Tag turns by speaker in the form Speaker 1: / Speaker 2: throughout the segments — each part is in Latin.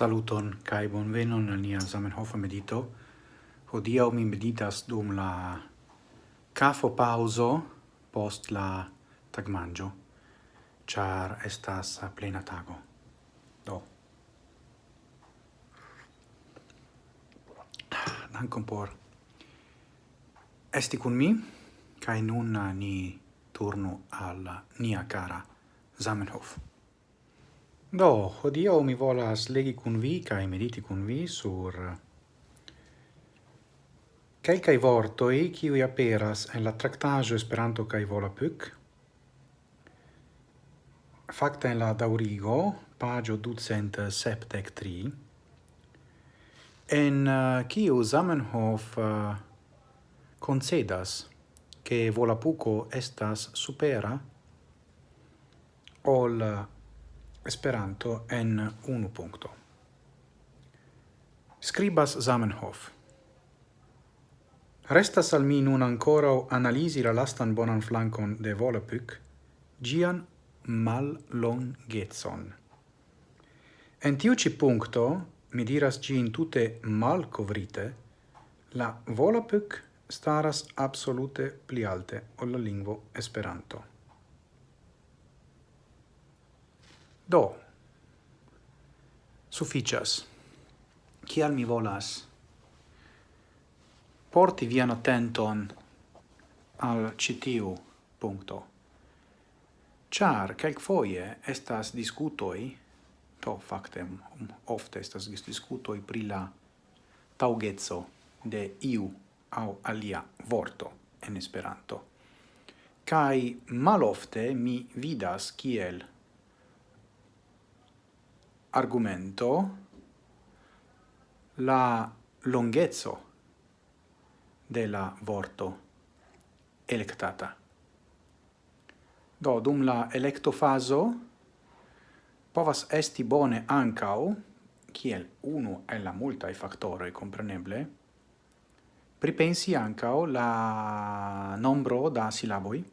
Speaker 1: Saluton kai bonvenon al nia Zamenhof medito. Hodia mi meditas dum la kafo pauzo post la tagmanjo. Char estas plena tago. Do. Dankon por esti kun mi kai nun ni turnu al nia kara Zamenhof. Do, hodio mi volas legi cun vi cae mediti cun vi sur calcae vortoi ciui aperas en la tractaggio Esperanto cae volapuc, facta en la daurigo, pagio ducent septec tri, en eh, uh, ciu Zamenhof eh, uh, concedas che Volapuco estas supera ol eh, Esperanto en unu punkto. Scribas Zamenhof. Restas al mi nun ancora analisi la lastan bonan flancon de Volapük, gian mal longetson. En tiu ci puncto, mi diras gin tute mal covrite, la Volapük staras absolute pli alte ol la lingvo Esperanto. Do, sufficias. Cial mi volas porti vian attenton al citiu punto. Char calc foie estas discutoi, to factem ofte estas discutoi pri la taugezzo de iu au alia vorto en Esperanto. Kai malofte mi vidas kiel argumento la longhezzo de la vorto electata. Do, dum la electofaso povas esti bone ancau, kiel unu e la multae factoroi, compreneble, pripensi ancau la nombro da silaboi,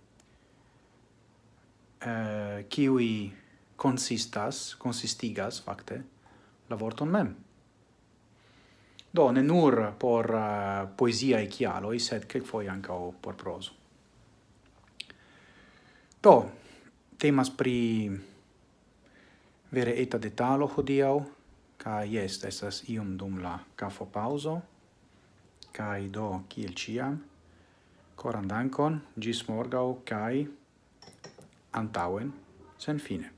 Speaker 1: eh, kiwi consistas, consistigas, facte, la vorton mem. Do, ne nur por uh, poesia e chialoi, sed quelcfoie ancao por proso. Do, temas pri vere eta detalo hodiau, ca jest, estas ium dum la cafo pauso, cae do, kiel ciam, coran dankon, gis morgau, kai antauen, sen fine.